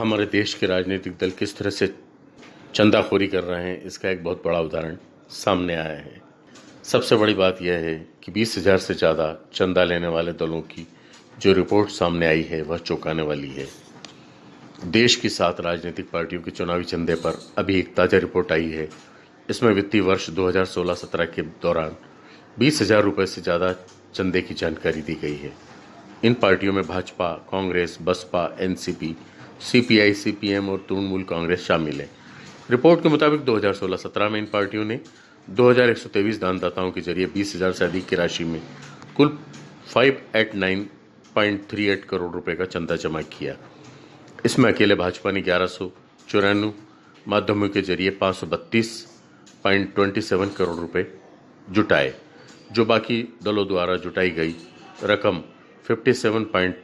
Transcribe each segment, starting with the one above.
हमारे देश के राजनीतिक दल किस तरह से चंदाखोरी कर रहे हैं, इसका एक बहुत बड़ा उदाहरण सामने आया है। सबसे बड़ी बात यह है कि बीस हज़ार से ज़्यादा चंदा लेने वाले दलों की जो रिपोर्ट सामने आई है, वह चौंकाने वाली है। देश की सात राजनीतिक पार्टियों के चुनावी चंदे पर अभी एक ताज़ा रिपोर्ट आई है। इसमें वित्तीय वर्ष 2016-17 के दौरान बीस हज़ार रुपये से ज़्यादा चंदे की जानकारी दी गई है। इन पार्टियों में Bhajpa, Congress, Basapa, NCP CPI CPM और तृणमूल कांग्रेस शामिल है। रिपोर्ट के मुताबिक 2016-17 में इन पार्टियों ने 2123 दानदाताओं के ज़रिए बीस हज़ार से अधिक की राशि में कुल 589.38 करोड़ रुपए का चंदा जमा किया। इसमें अकेले भाजपा ने ग्यारह सौ चौरानवे माध्यमों के ज़रिए पाँच सौ बत्तीस पॉइंट ट्वेंटी सेवन करोड़ रुपए जुटाए, जो बाकी दलों द्वारा जुटाई गई रकम fifty seven point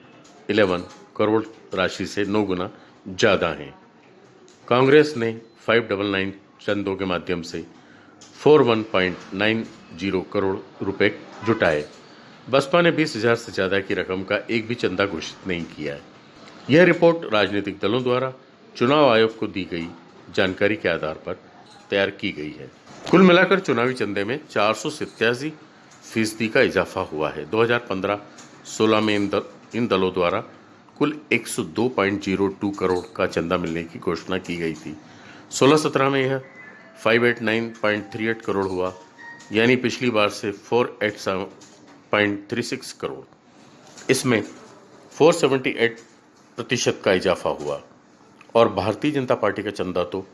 eleven crore राशि से नौ गुना ज़्यादा हैं। कांग्रेस ने फाइव डबल नाइन चंदों के माध्यम से four one point nine zero crore रुपए जुटाए। बसपा ने बीस हज़ार से ज़्यादा की रकम का एक भी चंदा घोषित नहीं किया है। यह रिपोर्ट राजनीतिक दलों द्वारा चुनाव आयोग को दी गई जानकारी के आधार पर तैयार की गई है। कुल मिलाकर चुनावी चंदे में चार सौ फ़ीसदी का इजाफा हुआ है। 2015-16 में इन, दल, इन दलों द्वारा कुल 102.02 करोड़ का चंदा मिलने की घोषणा की गई थी। 16-17 में यह 589.38 करोड़ हुआ, यानी पिछली बार से 487.36 करोड़। इसमें 478 प्रतिशत का इजाफा हुआ और भारतीय जनता पार्टी का चंदा तो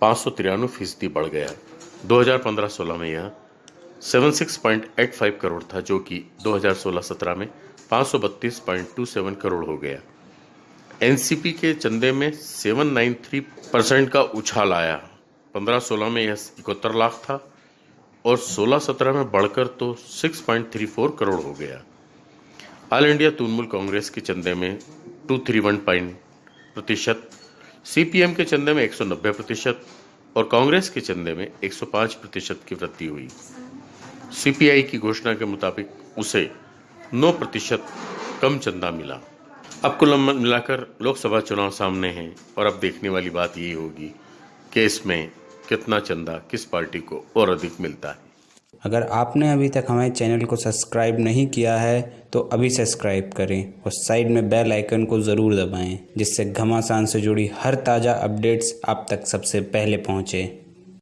पाँच सौ तिरानवे फ़ीसदी बढ़ गया 2015-16 में यह 76.85 करोड़ था, जो कि 2016-17 में 532.27 करोड़ हो गया। एनसीपी के चंदे में 793 परसेंट का उछाल आया। 15-16 में यह इकहत्तर लाख था और 16-17 में बढ़कर तो 6.34 करोड़ हो गया। ऑल इंडिया तृणमूल कांग्रेस के चंदे में टू थ्री वन पॉइंट प्रतिशत सीपीएम के चंदे में 190 प्रतिशत और कांग्रेस के चंदे में 105 प्रतिशत की वृद्धि हुई। सीपीआई की घोषणा के मुताबिक उसे 9 प्रतिशत कम चंदा मिला। अब कुल मिलाकर लोकसभा चुनाव सामने हैं और अब देखने वाली बात यही होगी कि इसमें कितना चंदा किस पार्टी को और अधिक मिलता है। अगर आपने अभी तक हमारे चैनल को सब्सक्राइब नहीं किया है तो अभी सब्सक्राइब करें और साइड में बेल आइकन को ज़रूर दबाएँ, जिससे घमासान से जुड़ी हर ताज़ा अपडेट्स आप तक सबसे पहले पहुँचे।